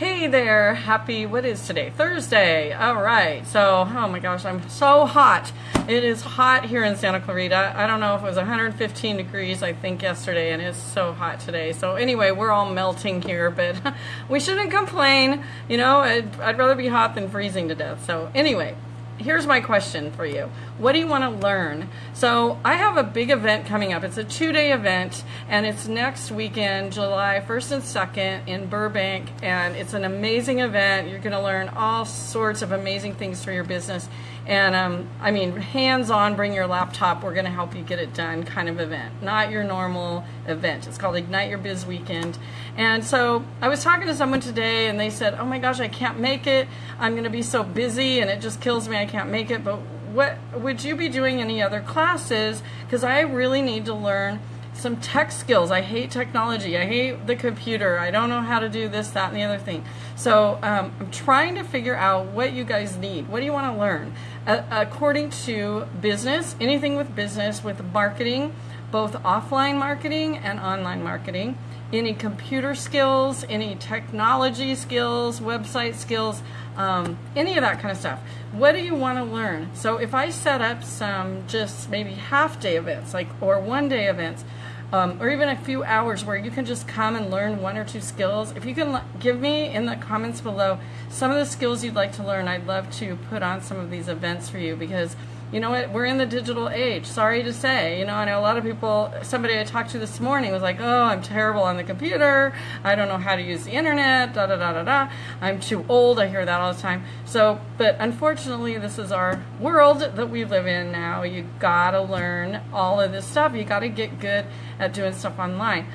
Hey there, happy, what is today? Thursday. All right. So, oh my gosh, I'm so hot. It is hot here in Santa Clarita. I don't know if it was 115 degrees, I think, yesterday, and it's so hot today. So, anyway, we're all melting here, but we shouldn't complain. You know, I'd, I'd rather be hot than freezing to death. So, anyway, here's my question for you. What do you want to learn? So I have a big event coming up. It's a two-day event, and it's next weekend, July 1st and 2nd in Burbank, and it's an amazing event. You're going to learn all sorts of amazing things for your business. And um, I mean, hands-on, bring your laptop. We're going to help you get it done kind of event, not your normal event. It's called Ignite Your Biz Weekend. And so I was talking to someone today, and they said, "Oh my gosh, I can't make it. I'm going to be so busy, and it just kills me. I can't make it." But what would you be doing any other classes? Because I really need to learn some tech skills. I hate technology. I hate the computer. I don't know how to do this, that, and the other thing. So um, I'm trying to figure out what you guys need. What do you want to learn? Uh, according to business, anything with business, with marketing, both offline marketing and online marketing, any computer skills, any technology skills, website skills, um, any of that kind of stuff. What do you want to learn? So if I set up some just maybe half day events, like or one day events, um, or even a few hours where you can just come and learn one or two skills. If you can give me in the comments below some of the skills you'd like to learn, I'd love to put on some of these events for you because you know what, we're in the digital age. Sorry to say, you know, I know a lot of people, somebody I talked to this morning was like, oh, I'm terrible on the computer. I don't know how to use the internet, da da da da da. I'm too old. I hear that all the time. So, but unfortunately, this is our world that we live in now. You gotta learn all of this stuff. You gotta get good at doing stuff online.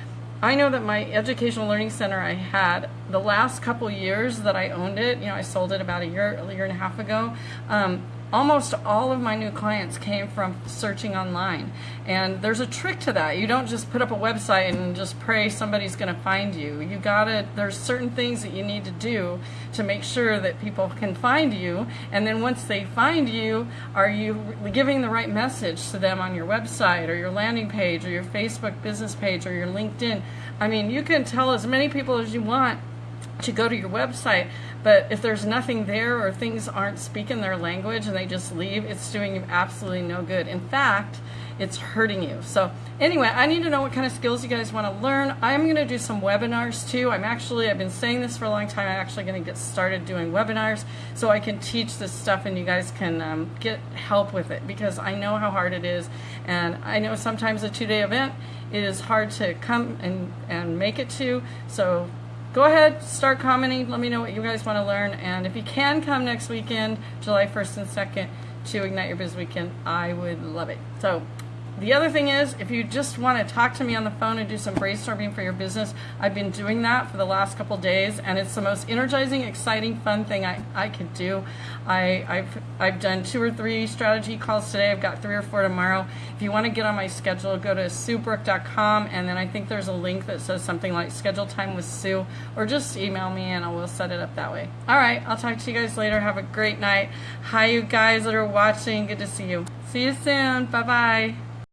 I know that my educational learning center I had the last couple years that I owned it, you know, I sold it about a year, a year and a half ago. Um, almost all of my new clients came from searching online. And there's a trick to that. You don't just put up a website and just pray somebody's going to find you. You got to, there's certain things that you need to do to make sure that people can find you. And then once they find you, are you giving the right message to them on your website or your landing page or your Facebook business page or your LinkedIn? I mean, you can tell as many people as you want to go to your website, but if there's nothing there or things aren't speaking their language and they just leave, it's doing you absolutely no good. In fact, it's hurting you. So anyway, I need to know what kind of skills you guys want to learn. I'm going to do some webinars too. I'm actually, I've been saying this for a long time, I'm actually going to get started doing webinars so I can teach this stuff and you guys can um, get help with it because I know how hard it is and I know sometimes a two-day event is hard to come and, and make it to. So go ahead, start commenting. Let me know what you guys want to learn. And if you can come next weekend, July 1st and 2nd, to Ignite Your Biz Weekend, I would love it. So the other thing is, if you just want to talk to me on the phone and do some brainstorming for your business, I've been doing that for the last couple days, and it's the most energizing, exciting, fun thing I, I could do. I, I've, I've done two or three strategy calls today. I've got three or four tomorrow. If you want to get on my schedule, go to suebrook.com, and then I think there's a link that says something like schedule time with Sue, or just email me and I will set it up that way. All right, I'll talk to you guys later. Have a great night. Hi, you guys that are watching. Good to see you. See you soon. Bye-bye.